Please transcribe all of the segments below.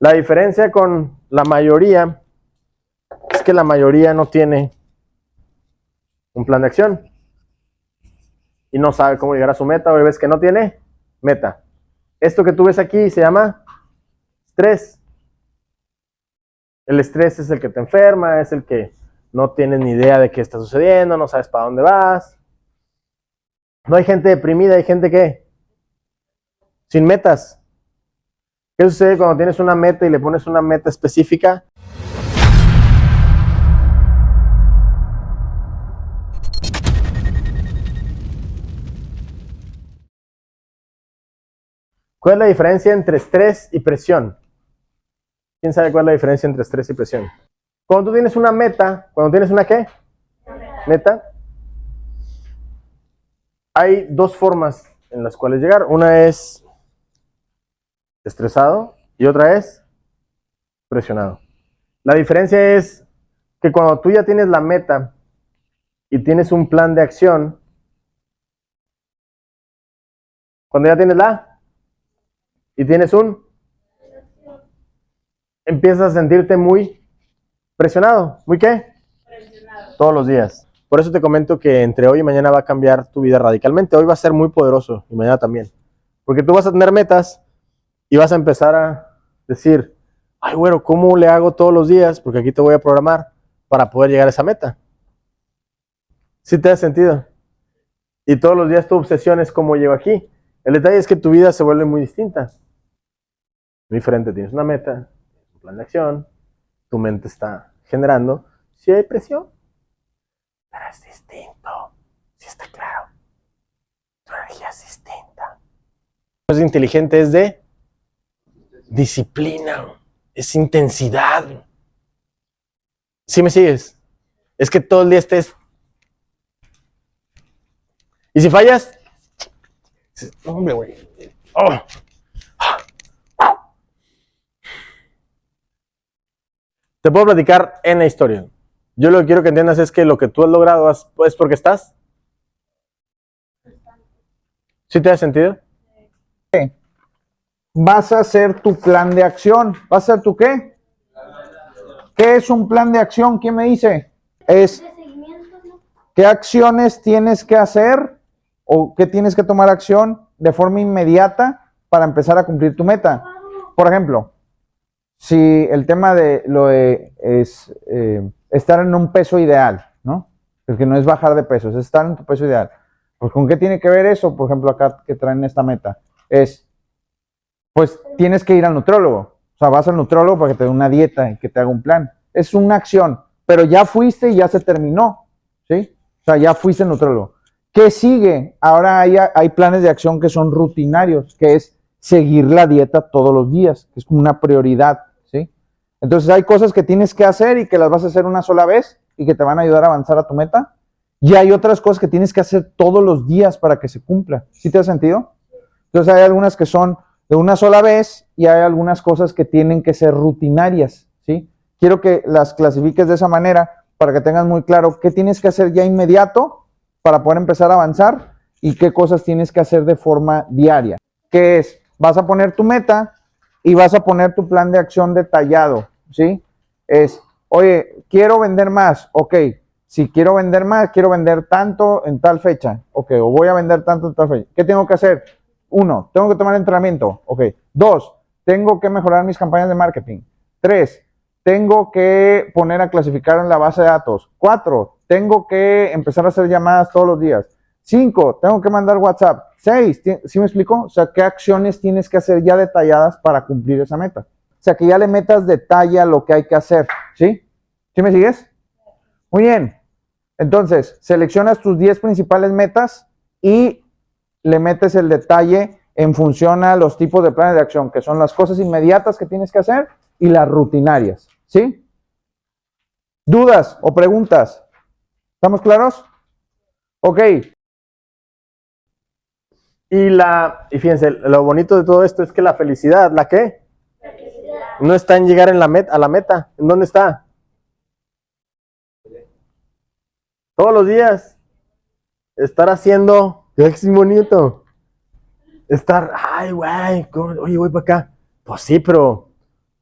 La diferencia con la mayoría es que la mayoría no tiene un plan de acción y no sabe cómo llegar a su meta o ves que no tiene meta. Esto que tú ves aquí se llama estrés. El estrés es el que te enferma, es el que no tienes ni idea de qué está sucediendo, no sabes para dónde vas. No hay gente deprimida, hay gente que sin metas. ¿Qué sucede cuando tienes una meta y le pones una meta específica? ¿Cuál es la diferencia entre estrés y presión? ¿Quién sabe cuál es la diferencia entre estrés y presión? Cuando tú tienes una meta, cuando tienes una qué? Meta. Hay dos formas en las cuales llegar. Una es estresado y otra es presionado. La diferencia es que cuando tú ya tienes la meta y tienes un plan de acción, cuando ya tienes la y tienes un empiezas a sentirte muy presionado. ¿Muy qué? Presionado. Todos los días. Por eso te comento que entre hoy y mañana va a cambiar tu vida radicalmente. Hoy va a ser muy poderoso y mañana también. Porque tú vas a tener metas y vas a empezar a decir, ay, bueno, ¿cómo le hago todos los días? Porque aquí te voy a programar para poder llegar a esa meta. ¿Sí te da sentido? Y todos los días tu obsesión es cómo llego aquí. El detalle es que tu vida se vuelve muy distinta. Muy diferente. Tienes una meta, plan de acción, tu mente está generando, si hay presión, pero es distinto, si está claro, tu energía es distinta. Es inteligente, es de disciplina, es intensidad. ¿Sí me sigues? Es que todo el día estés... Y si fallas, hombre, güey. Oh. Te puedo platicar en la historia. Yo lo que quiero que entiendas es que lo que tú has logrado es porque estás. ¿Sí te da sentido? Vas a hacer tu plan de acción. ¿Vas a hacer tu qué? ¿Qué es un plan de acción? ¿Quién me dice? Es qué acciones tienes que hacer o qué tienes que tomar acción de forma inmediata para empezar a cumplir tu meta. Por ejemplo, si el tema de lo de es eh, estar en un peso ideal, ¿no? El que no es bajar de peso, es estar en tu peso ideal. Pues con qué tiene que ver eso, por ejemplo, acá que traen esta meta, es, pues tienes que ir al nutrólogo. O sea, vas al nutrólogo para que te dé una dieta y que te haga un plan. Es una acción, pero ya fuiste y ya se terminó, ¿sí? O sea, ya fuiste al nutrólogo. ¿Qué sigue? Ahora hay, planes de acción que son rutinarios, que es seguir la dieta todos los días, que es como una prioridad. Entonces hay cosas que tienes que hacer y que las vas a hacer una sola vez y que te van a ayudar a avanzar a tu meta. Y hay otras cosas que tienes que hacer todos los días para que se cumpla. ¿Sí te ha sentido? Entonces hay algunas que son de una sola vez y hay algunas cosas que tienen que ser rutinarias. ¿sí? Quiero que las clasifiques de esa manera para que tengas muy claro qué tienes que hacer ya inmediato para poder empezar a avanzar y qué cosas tienes que hacer de forma diaria. ¿Qué es? Vas a poner tu meta y vas a poner tu plan de acción detallado. ¿sí? Es, oye, quiero vender más, ok, si quiero vender más, quiero vender tanto en tal fecha, ok, o voy a vender tanto en tal fecha. ¿Qué tengo que hacer? Uno, tengo que tomar entrenamiento, ok. Dos, tengo que mejorar mis campañas de marketing. Tres, tengo que poner a clasificar en la base de datos. Cuatro, tengo que empezar a hacer llamadas todos los días. Cinco, tengo que mandar WhatsApp. Seis, ¿sí me explico? O sea, ¿qué acciones tienes que hacer ya detalladas para cumplir esa meta? O sea, que ya le metas detalle a lo que hay que hacer. ¿Sí? ¿Sí me sigues? Muy bien. Entonces, seleccionas tus 10 principales metas y le metes el detalle en función a los tipos de planes de acción, que son las cosas inmediatas que tienes que hacer y las rutinarias. ¿Sí? ¿Dudas o preguntas? ¿Estamos claros? Ok. Y la, y fíjense, lo bonito de todo esto es que la felicidad, ¿la qué? No está en llegar en la a la meta. ¿En dónde está? Todos los días. Estar haciendo. Es bonito. Estar, ay, güey, oye, voy para acá. Pues sí, pero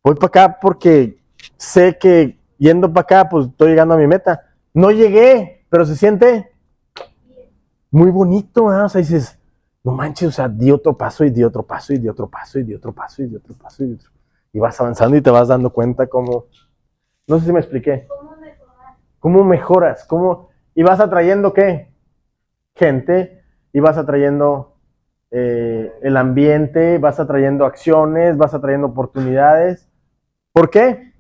voy para acá porque sé que yendo para acá, pues estoy llegando a mi meta. No llegué, pero se siente muy bonito. O sea, dices, no manches, o sea, di otro paso y di otro paso y di otro paso y di otro paso y di otro paso y di otro. Y vas avanzando y te vas dando cuenta cómo, no sé si me expliqué, ¿Cómo mejorar? cómo mejoras, cómo, y vas atrayendo qué? Gente, y vas atrayendo eh, el ambiente, vas atrayendo acciones, vas atrayendo oportunidades. ¿Por qué?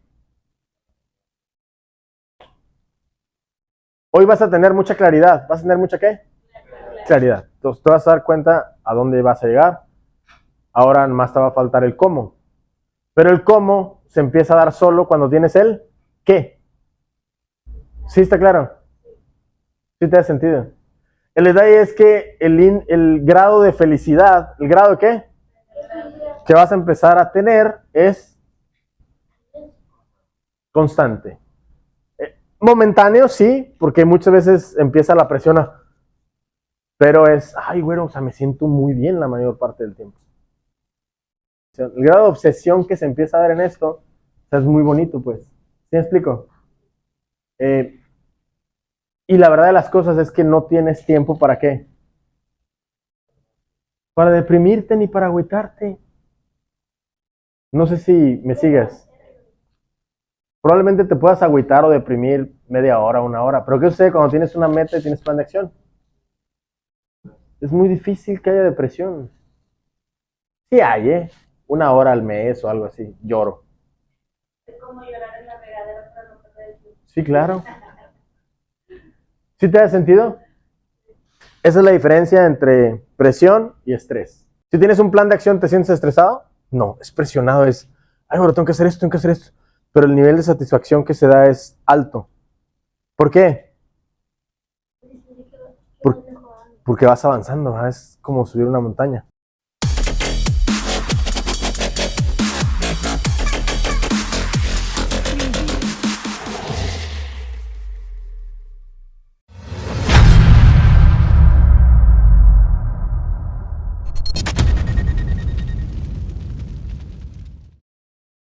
Hoy vas a tener mucha claridad. ¿Vas a tener mucha qué? Claridad. Entonces te vas a dar cuenta a dónde vas a llegar. Ahora más te va a faltar el cómo. Pero el cómo se empieza a dar solo cuando tienes el qué. ¿Sí está claro? ¿Sí te da sentido? El detalle es que el, grado de felicidad, ¿el grado de qué? Que vas a empezar a tener es constante. Eh, momentáneo, sí, porque muchas veces empieza la presión a... Pero es, ay, güero, o sea, me siento muy bien la mayor parte del tiempo. El grado de obsesión que se empieza a dar en esto es muy bonito, pues. ¿Sí me explico? Eh, y la verdad de las cosas es que no tienes tiempo para qué. Para deprimirte ni para agüitarte. No sé si me sigues. Probablemente te puedas agüitar o deprimir media hora, una hora. Pero ¿qué sucede cuando tienes una meta y tienes plan de acción? Es muy difícil que haya depresión. Sí hay, ¿eh? Una hora al mes o algo así. Lloro. Es como llorar en la regadera no perder el tiempo. Sí, claro. ¿Sí te da sentido? Esa es la diferencia entre presión y estrés. Si tienes un plan de acción, ¿te sientes estresado? No, es presionado, es, ay, bueno, tengo que hacer esto, tengo que hacer esto. Pero el nivel de satisfacción que se da es alto. ¿Por qué? Porque vas avanzando, es como subir una montaña.